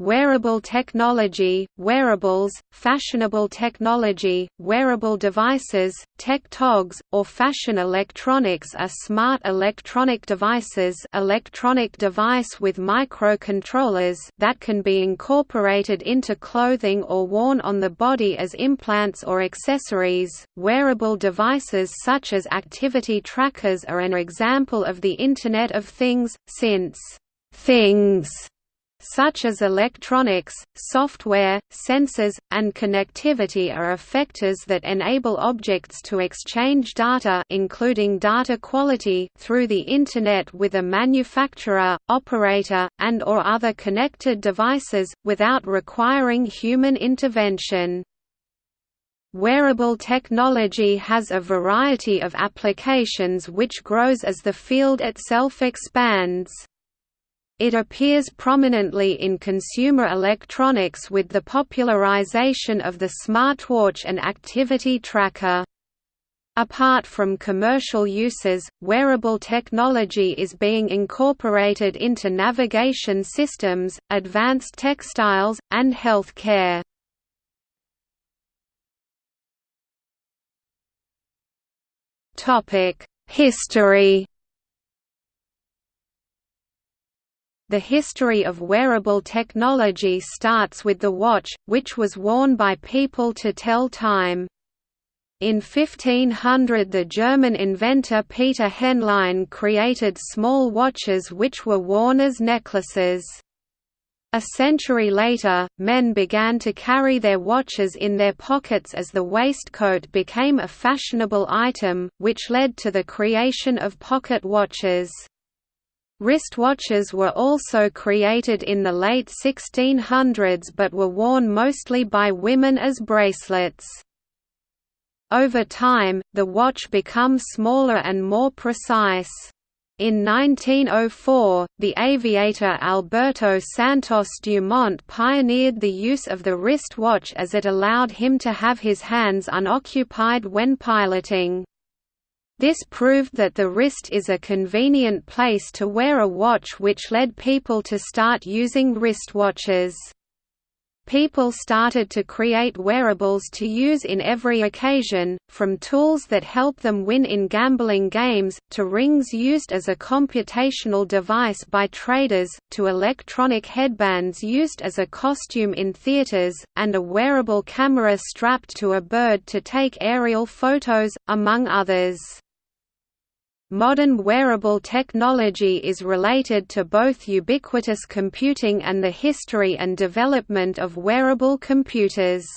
wearable technology, wearables, fashionable technology, wearable devices, tech togs, or fashion electronics are smart electronic devices electronic device with microcontrollers that can be incorporated into clothing or worn on the body as implants or accessories. Wearable devices such as activity trackers are an example of the Internet of Things, since things such as electronics, software, sensors, and connectivity are effectors that enable objects to exchange data including data quality through the Internet with a manufacturer, operator, and or other connected devices, without requiring human intervention. Wearable technology has a variety of applications which grows as the field itself expands. It appears prominently in consumer electronics with the popularization of the smartwatch and activity tracker. Apart from commercial uses, wearable technology is being incorporated into navigation systems, advanced textiles, and healthcare. History The history of wearable technology starts with the watch, which was worn by people to tell time. In 1500 the German inventor Peter Henlein created small watches which were worn as necklaces. A century later, men began to carry their watches in their pockets as the waistcoat became a fashionable item, which led to the creation of pocket watches. Wristwatches were also created in the late 1600s but were worn mostly by women as bracelets. Over time, the watch becomes smaller and more precise. In 1904, the aviator Alberto Santos Dumont pioneered the use of the wristwatch as it allowed him to have his hands unoccupied when piloting. This proved that the wrist is a convenient place to wear a watch which led people to start using wristwatches. People started to create wearables to use in every occasion, from tools that help them win in gambling games, to rings used as a computational device by traders, to electronic headbands used as a costume in theaters, and a wearable camera strapped to a bird to take aerial photos, among others. Modern wearable technology is related to both ubiquitous computing and the history and development of wearable computers.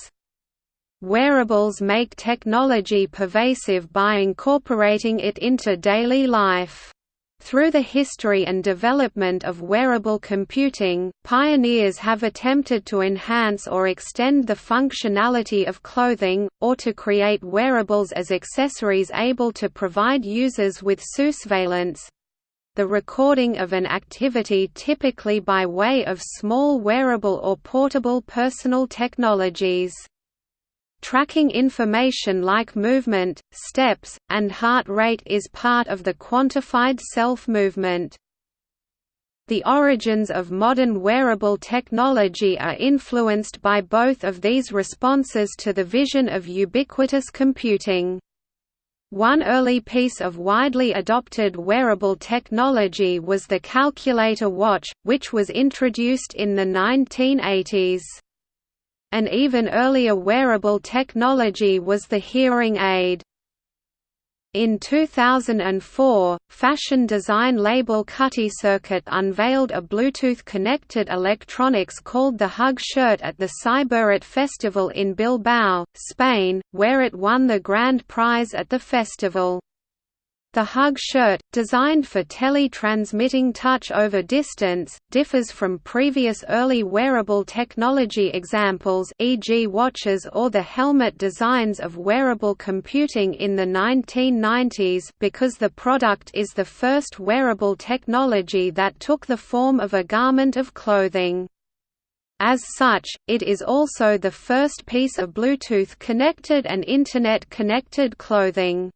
Wearables make technology pervasive by incorporating it into daily life. Through the history and development of wearable computing, pioneers have attempted to enhance or extend the functionality of clothing, or to create wearables as accessories able to provide users with surveillance—the recording of an activity typically by way of small wearable or portable personal technologies. Tracking information like movement, steps, and heart rate is part of the quantified self-movement. The origins of modern wearable technology are influenced by both of these responses to the vision of ubiquitous computing. One early piece of widely adopted wearable technology was the calculator watch, which was introduced in the 1980s. An even earlier wearable technology was the hearing aid. In 2004, fashion design label Cutty Circuit unveiled a Bluetooth-connected electronics called the Hug Shirt at the Cyberart Festival in Bilbao, Spain, where it won the grand prize at the festival. The Hug shirt, designed for tele-transmitting touch over distance, differs from previous early wearable technology examples e.g. watches or the helmet designs of wearable computing in the 1990s because the product is the first wearable technology that took the form of a garment of clothing. As such, it is also the first piece of Bluetooth-connected and Internet-connected clothing.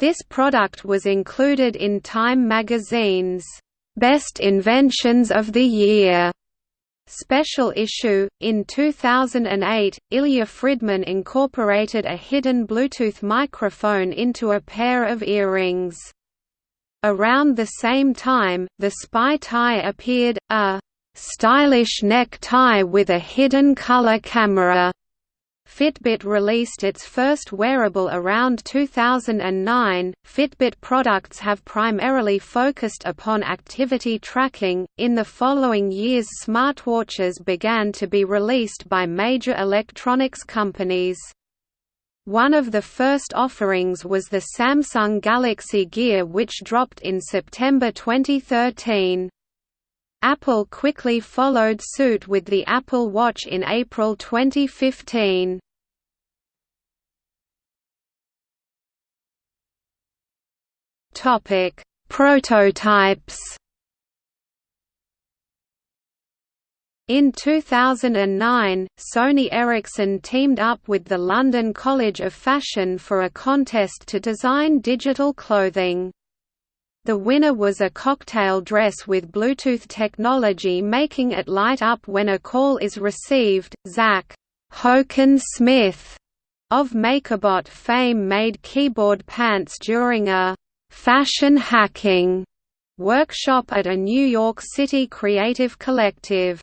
This product was included in Time magazine's Best Inventions of the Year Special issue In 2008, Ilya Fridman incorporated a hidden Bluetooth microphone into a pair of earrings. Around the same time, the spy tie appeared, a stylish neck tie with a hidden color camera. Fitbit released its first wearable around 2009. Fitbit products have primarily focused upon activity tracking. In the following years, smartwatches began to be released by major electronics companies. One of the first offerings was the Samsung Galaxy Gear which dropped in September 2013. Apple quickly followed suit with the Apple Watch in April 2015. Topic: Prototypes. In 2009, Sony Ericsson teamed up with the London College of Fashion for a contest to design digital clothing. The winner was a cocktail dress with Bluetooth technology making it light up when a call is received. Zach Hoeken Smith of MakerBot fame made keyboard pants during a fashion hacking workshop at a New York City creative collective.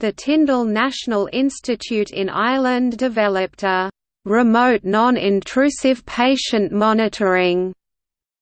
The Tyndall National Institute in Ireland developed a remote non-intrusive patient monitoring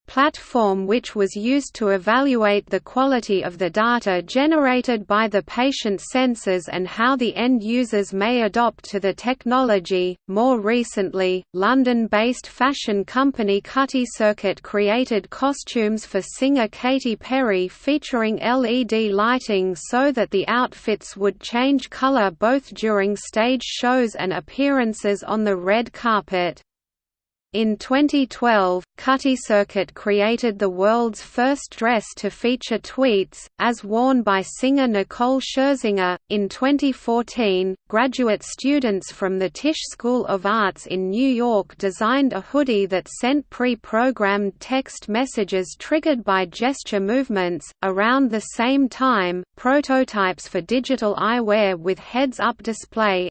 platform which was used to evaluate the quality of the data generated by the patient sensors and how the end users may adopt to the technology. More recently, London based fashion company Cutty Circuit created costumes for singer Katy Perry featuring LED lighting so that the outfits would change colour both during stage shows and appearances on the red carpet. In 2012, Cutty Circuit created the world's first dress to feature tweets, as worn by singer Nicole Scherzinger. In 2014, graduate students from the Tisch School of Arts in New York designed a hoodie that sent pre programmed text messages triggered by gesture movements. Around the same time, prototypes for digital eyewear with heads up display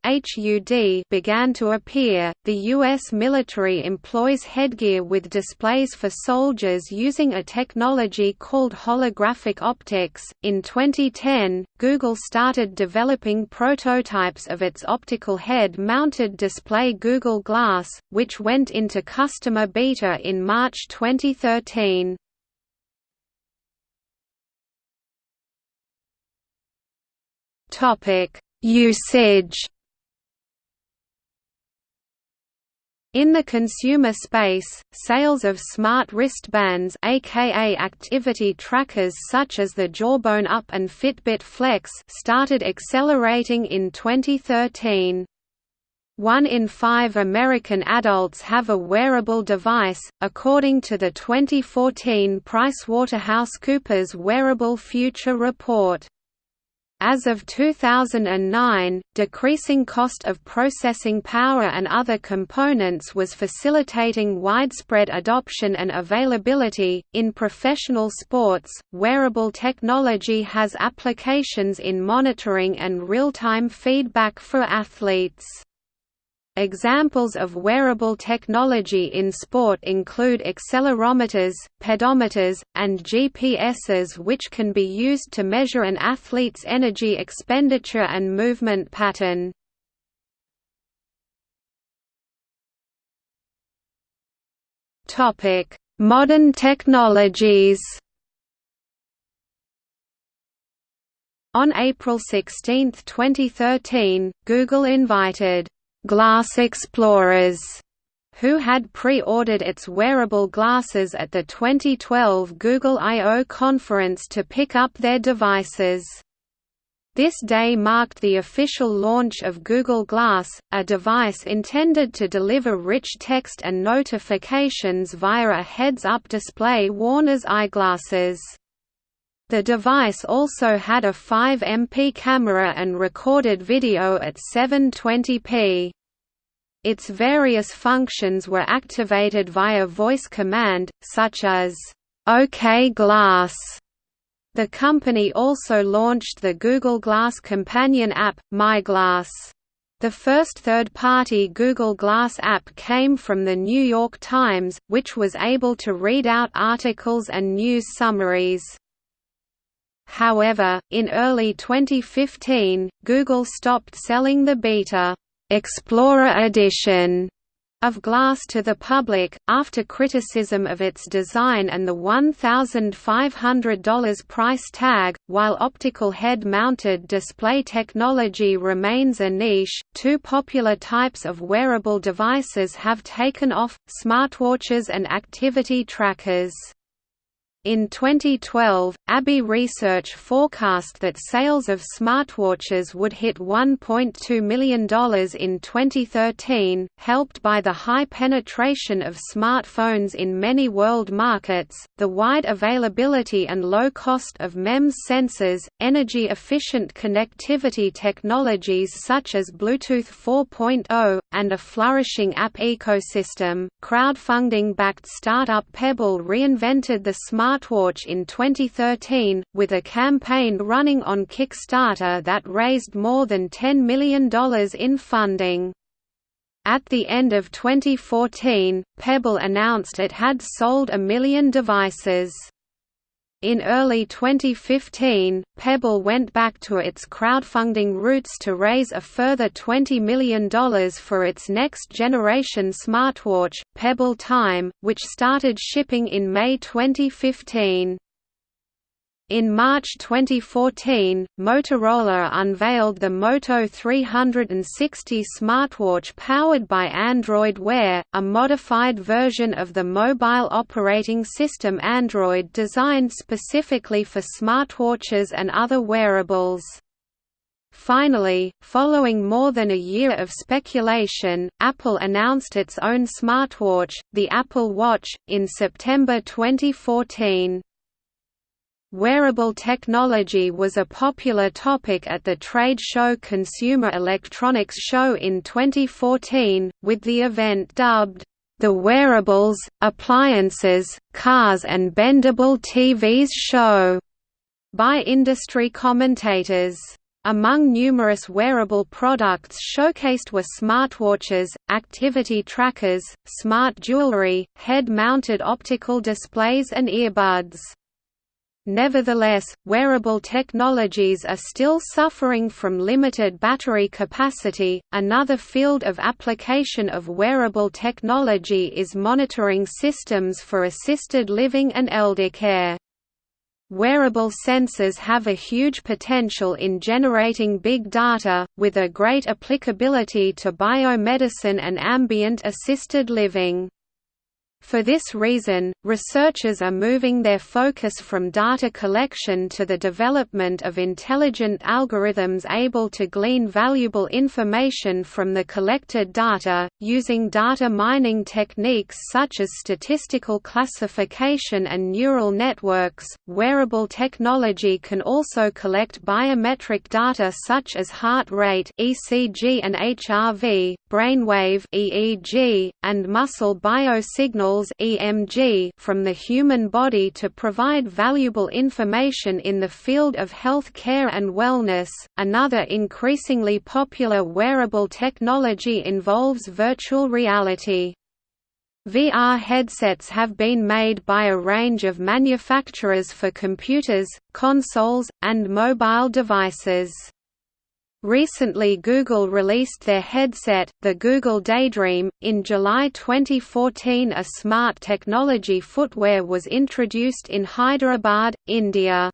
began to appear. The U.S. military employed employs headgear with displays for soldiers using a technology called holographic optics. In 2010, Google started developing prototypes of its optical head mounted display Google Glass, which went into customer beta in March 2013. Topic: Usage In the consumer space, sales of smart wristbands aka activity trackers such as the Jawbone Up and Fitbit Flex started accelerating in 2013. One in five American adults have a wearable device, according to the 2014 PricewaterhouseCoopers Wearable Future Report. As of 2009, decreasing cost of processing power and other components was facilitating widespread adoption and availability. In professional sports, wearable technology has applications in monitoring and real time feedback for athletes. Examples of wearable technology in sport include accelerometers, pedometers, and GPSs which can be used to measure an athlete's energy expenditure and movement pattern. Modern technologies On April 16, 2013, Google invited Glass Explorers, who had pre-ordered its wearable glasses at the 2012 Google I/O conference to pick up their devices. This day marked the official launch of Google Glass, a device intended to deliver rich text and notifications via a heads-up display worn as eyeglasses. The device also had a 5MP camera and recorded video at 720p. Its various functions were activated via voice command, such as, OK Glass, The company also launched the Google Glass companion app, MyGlass. The first third-party Google Glass app came from The New York Times, which was able to read out articles and news summaries. However, in early 2015, Google stopped selling the beta Explorer Edition of Glass to the public, after criticism of its design and the $1,500 price tag. While optical head mounted display technology remains a niche, two popular types of wearable devices have taken off smartwatches and activity trackers. In 2012, ABI Research forecast that sales of smartwatches would hit $1.2 million in 2013, helped by the high penetration of smartphones in many world markets, the wide availability and low cost of MEMS sensors, energy-efficient connectivity technologies such as Bluetooth 4.0, and a flourishing app ecosystem. Crowdfunding-backed startup Pebble reinvented the smart smartwatch in 2013, with a campaign running on Kickstarter that raised more than $10 million in funding. At the end of 2014, Pebble announced it had sold a million devices. In early 2015, Pebble went back to its crowdfunding roots to raise a further $20 million for its next-generation smartwatch, Pebble Time, which started shipping in May 2015. In March 2014, Motorola unveiled the Moto 360 smartwatch powered by Android Wear, a modified version of the mobile operating system Android designed specifically for smartwatches and other wearables. Finally, following more than a year of speculation, Apple announced its own smartwatch, the Apple Watch, in September 2014. Wearable technology was a popular topic at the trade show Consumer Electronics Show in 2014, with the event dubbed, "...the Wearables, Appliances, Cars and Bendable TVs Show", by industry commentators. Among numerous wearable products showcased were smartwatches, activity trackers, smart jewelry, head-mounted optical displays and earbuds. Nevertheless, wearable technologies are still suffering from limited battery capacity. Another field of application of wearable technology is monitoring systems for assisted living and elder care. Wearable sensors have a huge potential in generating big data, with a great applicability to biomedicine and ambient assisted living. For this reason, researchers are moving their focus from data collection to the development of intelligent algorithms able to glean valuable information from the collected data, using data mining techniques such as statistical classification and neural networks. Wearable technology can also collect biometric data such as heart rate (ECG and HRV), brainwave (EEG), and muscle biosignals EMG from the human body to provide valuable information in the field of health care and wellness. Another increasingly popular wearable technology involves virtual reality. VR headsets have been made by a range of manufacturers for computers, consoles, and mobile devices. Recently Google released their headset, the Google Daydream. In July 2014 a smart technology footwear was introduced in Hyderabad, India.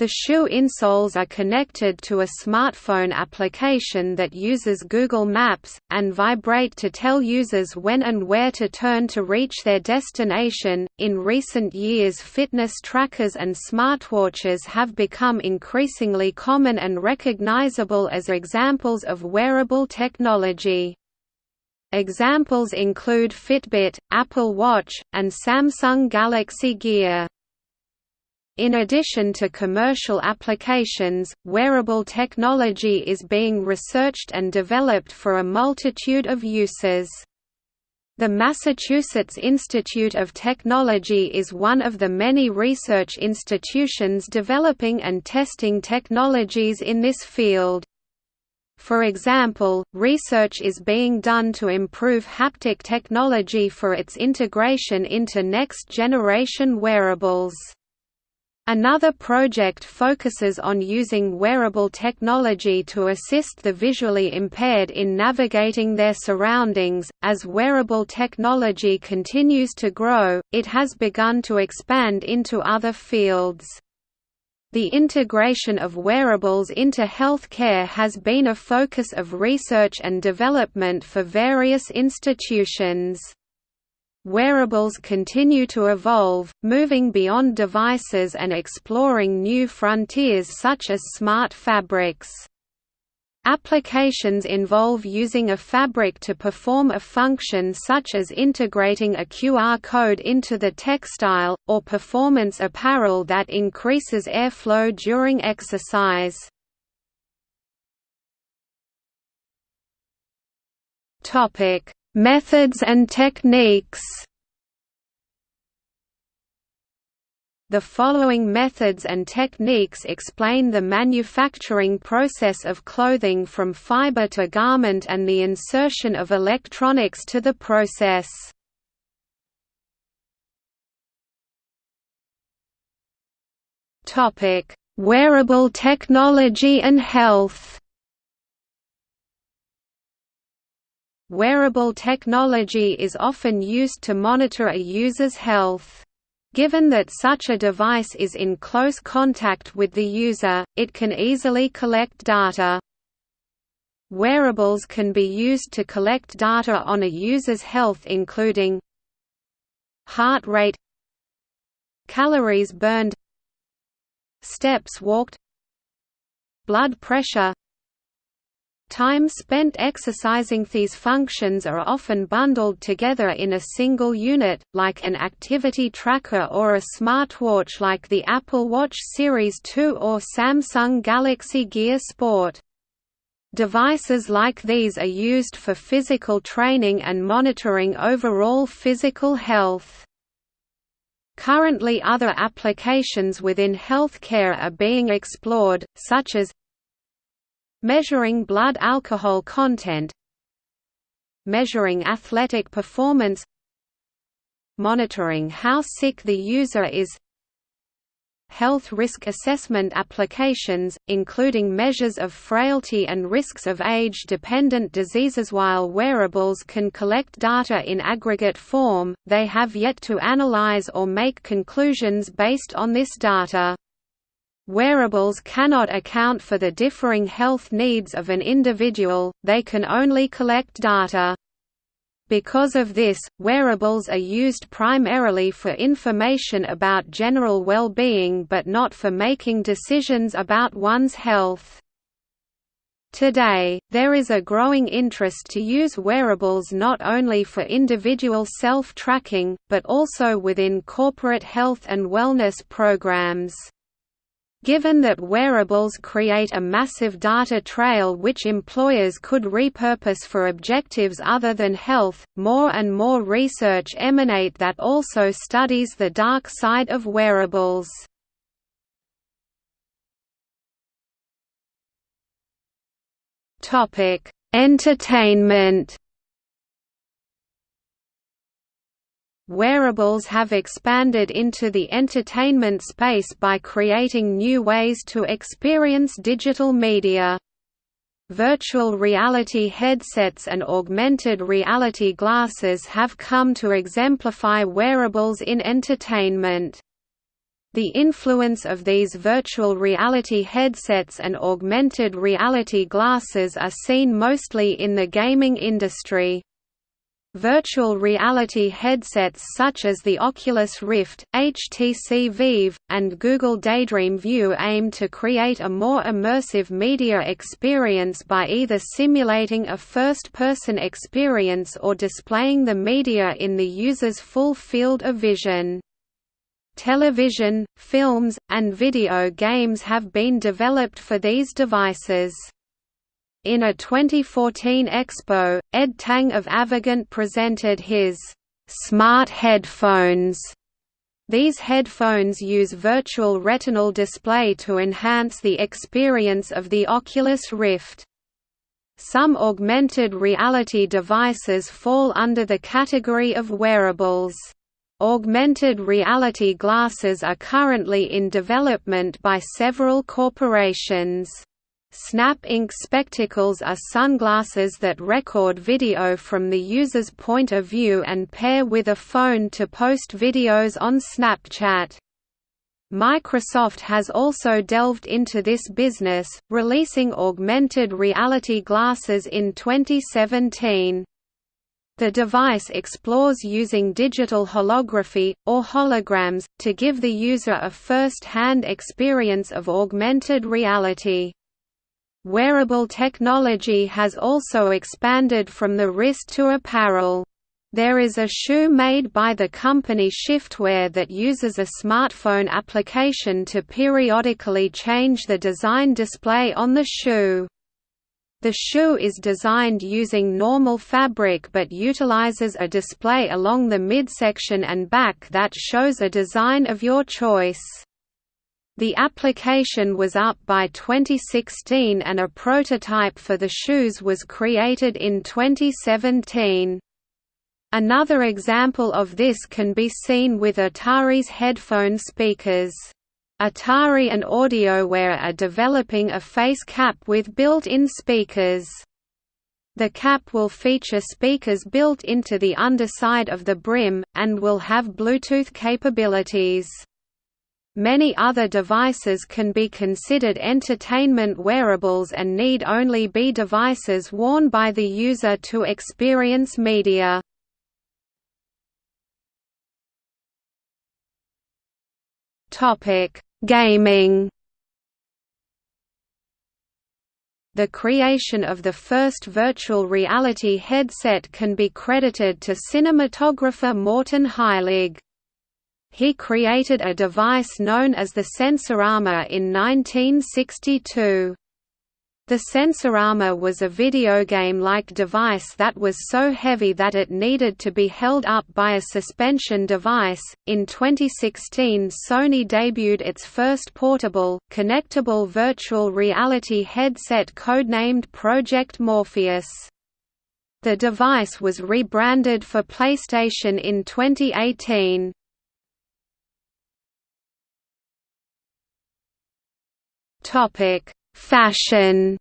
The shoe insoles are connected to a smartphone application that uses Google Maps, and vibrate to tell users when and where to turn to reach their destination. In recent years, fitness trackers and smartwatches have become increasingly common and recognizable as examples of wearable technology. Examples include Fitbit, Apple Watch, and Samsung Galaxy Gear. In addition to commercial applications, wearable technology is being researched and developed for a multitude of uses. The Massachusetts Institute of Technology is one of the many research institutions developing and testing technologies in this field. For example, research is being done to improve haptic technology for its integration into next-generation wearables. Another project focuses on using wearable technology to assist the visually impaired in navigating their surroundings. As wearable technology continues to grow, it has begun to expand into other fields. The integration of wearables into healthcare has been a focus of research and development for various institutions. Wearables continue to evolve, moving beyond devices and exploring new frontiers such as smart fabrics. Applications involve using a fabric to perform a function such as integrating a QR code into the textile, or performance apparel that increases airflow during exercise. Topic: Methods and techniques The following methods and techniques explain the manufacturing process of clothing from fiber to garment and the insertion of electronics to the process. Wearable technology and health Wearable technology is often used to monitor a user's health. Given that such a device is in close contact with the user, it can easily collect data. Wearables can be used to collect data on a user's health including heart rate calories burned steps walked blood pressure Time spent exercising These functions are often bundled together in a single unit, like an activity tracker or a smartwatch like the Apple Watch Series 2 or Samsung Galaxy Gear Sport. Devices like these are used for physical training and monitoring overall physical health. Currently other applications within healthcare are being explored, such as Measuring blood alcohol content Measuring athletic performance Monitoring how sick the user is Health risk assessment applications, including measures of frailty and risks of age-dependent diseases While wearables can collect data in aggregate form, they have yet to analyze or make conclusions based on this data. Wearables cannot account for the differing health needs of an individual, they can only collect data. Because of this, wearables are used primarily for information about general well-being but not for making decisions about one's health. Today, there is a growing interest to use wearables not only for individual self-tracking, but also within corporate health and wellness programs. Given that wearables create a massive data trail which employers could repurpose for objectives other than health, more and more research emanate that also studies the dark side of wearables. Entertainment Wearables have expanded into the entertainment space by creating new ways to experience digital media. Virtual reality headsets and augmented reality glasses have come to exemplify wearables in entertainment. The influence of these virtual reality headsets and augmented reality glasses are seen mostly in the gaming industry. Virtual reality headsets such as the Oculus Rift, HTC Vive, and Google Daydream View aim to create a more immersive media experience by either simulating a first-person experience or displaying the media in the user's full field of vision. Television, films, and video games have been developed for these devices. In a 2014 expo, Ed Tang of Avegant presented his smart headphones. These headphones use virtual retinal display to enhance the experience of the Oculus Rift. Some augmented reality devices fall under the category of wearables. Augmented reality glasses are currently in development by several corporations. Snap Inc. spectacles are sunglasses that record video from the user's point of view and pair with a phone to post videos on Snapchat. Microsoft has also delved into this business, releasing augmented reality glasses in 2017. The device explores using digital holography, or holograms, to give the user a first-hand experience of augmented reality. Wearable technology has also expanded from the wrist to apparel. There is a shoe made by the company Shiftwear that uses a smartphone application to periodically change the design display on the shoe. The shoe is designed using normal fabric but utilizes a display along the midsection and back that shows a design of your choice. The application was up by 2016 and a prototype for the shoes was created in 2017. Another example of this can be seen with Atari's headphone speakers. Atari and Audiowear are developing a face cap with built-in speakers. The cap will feature speakers built into the underside of the brim, and will have Bluetooth capabilities. Many other devices can be considered entertainment wearables and need only be devices worn by the user to experience media. Gaming The creation of the first virtual reality headset can be credited to cinematographer Morton Heilig. He created a device known as the Sensorama in 1962. The Sensorama was a video game-like device that was so heavy that it needed to be held up by a suspension device. In 2016, Sony debuted its first portable, connectable virtual reality headset codenamed Project Morpheus. The device was rebranded for PlayStation in 2018. Topic: Fashion.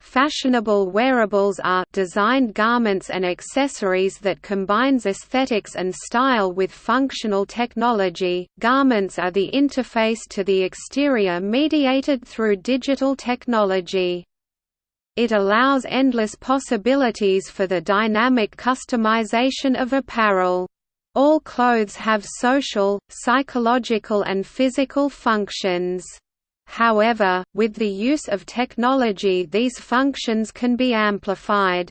Fashionable wearables are designed garments and accessories that combines aesthetics and style with functional technology. Garments are the interface to the exterior mediated through digital technology. It allows endless possibilities for the dynamic customization of apparel. All clothes have social, psychological and physical functions. However, with the use of technology these functions can be amplified.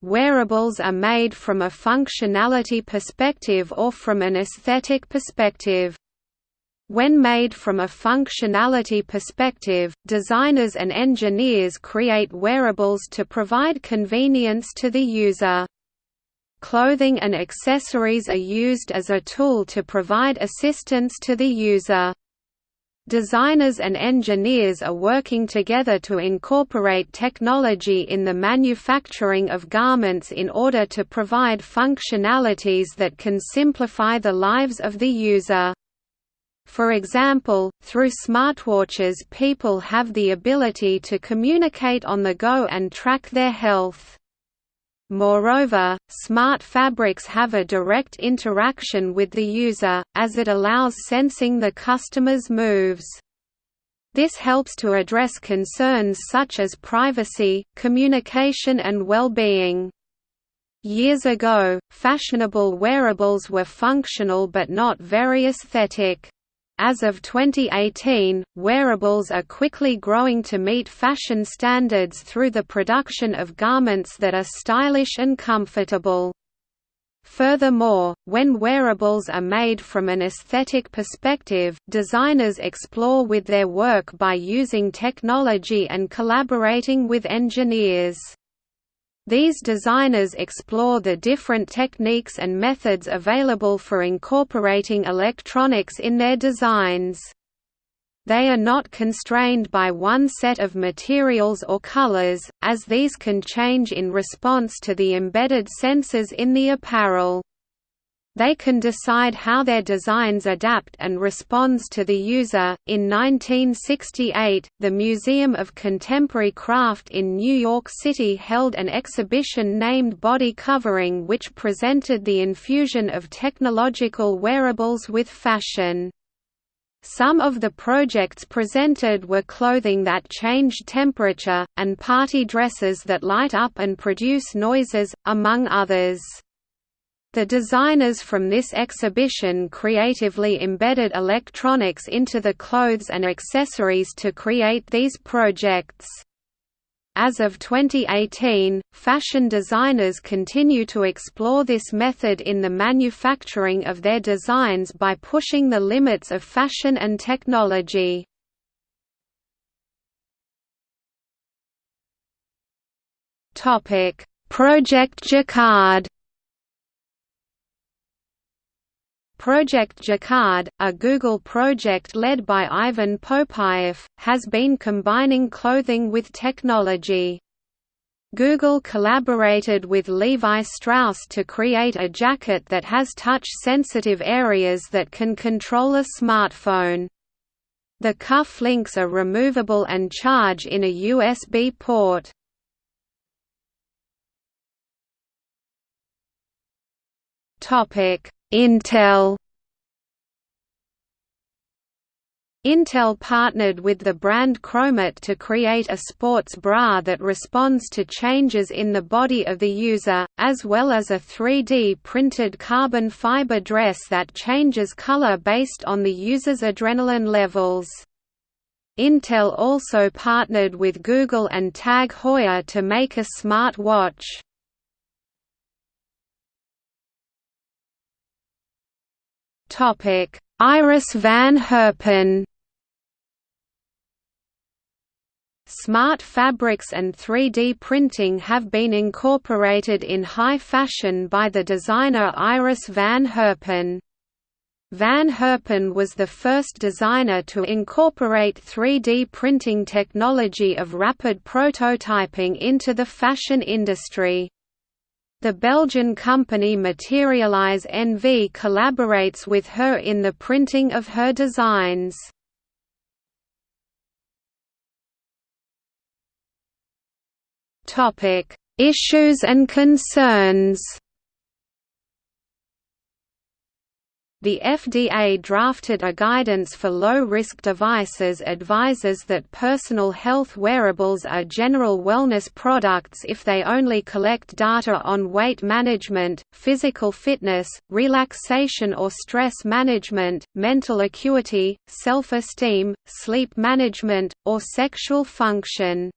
Wearables are made from a functionality perspective or from an aesthetic perspective. When made from a functionality perspective, designers and engineers create wearables to provide convenience to the user. Clothing and accessories are used as a tool to provide assistance to the user. Designers and engineers are working together to incorporate technology in the manufacturing of garments in order to provide functionalities that can simplify the lives of the user. For example, through smartwatches people have the ability to communicate on the go and track their health. Moreover, smart fabrics have a direct interaction with the user, as it allows sensing the customer's moves. This helps to address concerns such as privacy, communication and well-being. Years ago, fashionable wearables were functional but not very aesthetic. As of 2018, wearables are quickly growing to meet fashion standards through the production of garments that are stylish and comfortable. Furthermore, when wearables are made from an aesthetic perspective, designers explore with their work by using technology and collaborating with engineers. These designers explore the different techniques and methods available for incorporating electronics in their designs. They are not constrained by one set of materials or colors, as these can change in response to the embedded sensors in the apparel. They can decide how their designs adapt and responds to the user. In 1968, the Museum of Contemporary Craft in New York City held an exhibition named Body Covering which presented the infusion of technological wearables with fashion. Some of the projects presented were clothing that changed temperature, and party dresses that light up and produce noises, among others. The designers from this exhibition creatively embedded electronics into the clothes and accessories to create these projects. As of 2018, fashion designers continue to explore this method in the manufacturing of their designs by pushing the limits of fashion and technology. Project Jacquard Project Jacquard, a Google project led by Ivan Poupyrev, has been combining clothing with technology. Google collaborated with Levi Strauss to create a jacket that has touch-sensitive areas that can control a smartphone. The cuff links are removable and charge in a USB port. Topic Intel Intel partnered with the brand Chromat to create a sports bra that responds to changes in the body of the user, as well as a 3D printed carbon fiber dress that changes color based on the user's adrenaline levels. Intel also partnered with Google and Tag Heuer to make a smart watch. Iris van Herpen. Smart fabrics and 3D printing have been incorporated in high fashion by the designer Iris van Herpen. Van Herpen was the first designer to incorporate 3D printing technology of rapid prototyping into the fashion industry. The Belgian company Materialise NV collaborates with her in the printing of her designs. Issues and concerns The FDA drafted a guidance for low-risk devices advises that personal health wearables are general wellness products if they only collect data on weight management, physical fitness, relaxation or stress management, mental acuity, self-esteem, sleep management, or sexual function.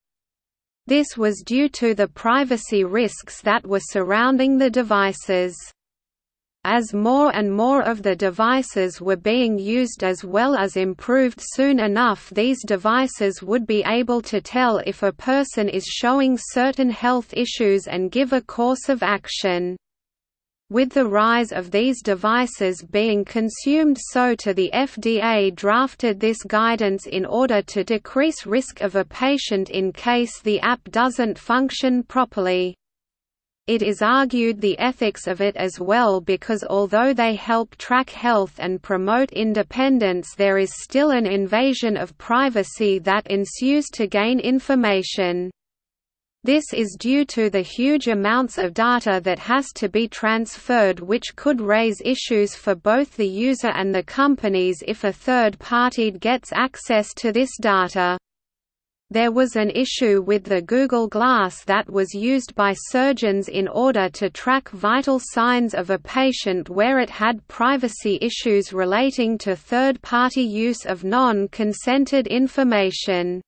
This was due to the privacy risks that were surrounding the devices. As more and more of the devices were being used as well as improved soon enough these devices would be able to tell if a person is showing certain health issues and give a course of action. With the rise of these devices being consumed so to the FDA drafted this guidance in order to decrease risk of a patient in case the app doesn't function properly. It is argued the ethics of it as well because although they help track health and promote independence there is still an invasion of privacy that ensues to gain information. This is due to the huge amounts of data that has to be transferred which could raise issues for both the user and the companies if a third party gets access to this data. There was an issue with the Google Glass that was used by surgeons in order to track vital signs of a patient where it had privacy issues relating to third-party use of non-consented information.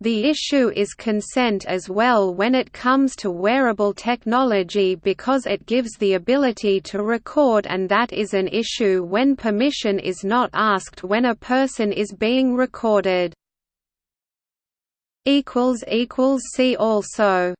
The issue is consent as well when it comes to wearable technology because it gives the ability to record and that is an issue when permission is not asked when a person is being recorded. See also